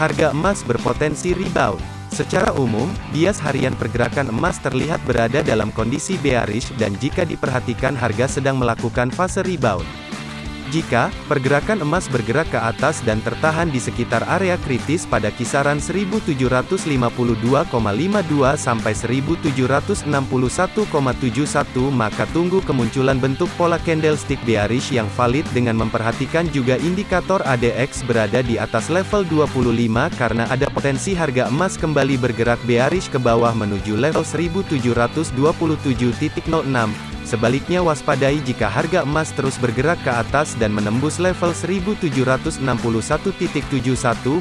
Harga emas berpotensi rebound. Secara umum, bias harian pergerakan emas terlihat berada dalam kondisi bearish dan jika diperhatikan harga sedang melakukan fase rebound. Jika pergerakan emas bergerak ke atas dan tertahan di sekitar area kritis pada kisaran 1752,52 sampai 1761,71 maka tunggu kemunculan bentuk pola candlestick bearish yang valid dengan memperhatikan juga indikator ADX berada di atas level 25 karena ada potensi harga emas kembali bergerak bearish ke bawah menuju level 1727.06 Sebaliknya waspadai jika harga emas terus bergerak ke atas dan menembus level 1761.71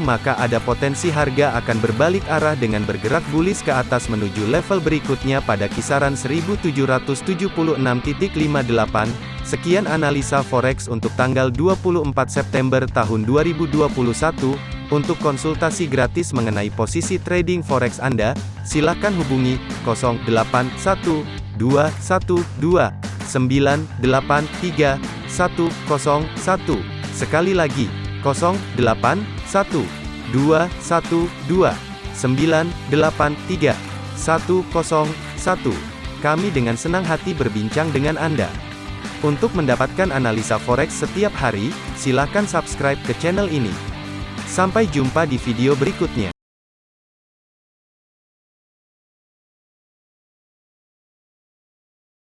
maka ada potensi harga akan berbalik arah dengan bergerak bullish ke atas menuju level berikutnya pada kisaran 1776.58. Sekian analisa forex untuk tanggal 24 September tahun 2021. Untuk konsultasi gratis mengenai posisi trading forex Anda, silakan hubungi 081 212 983 101. Sekali lagi, 081 212 983 101. Kami dengan senang hati berbincang dengan Anda. Untuk mendapatkan analisa forex setiap hari, silakan subscribe ke channel ini. Sampai jumpa di video berikutnya.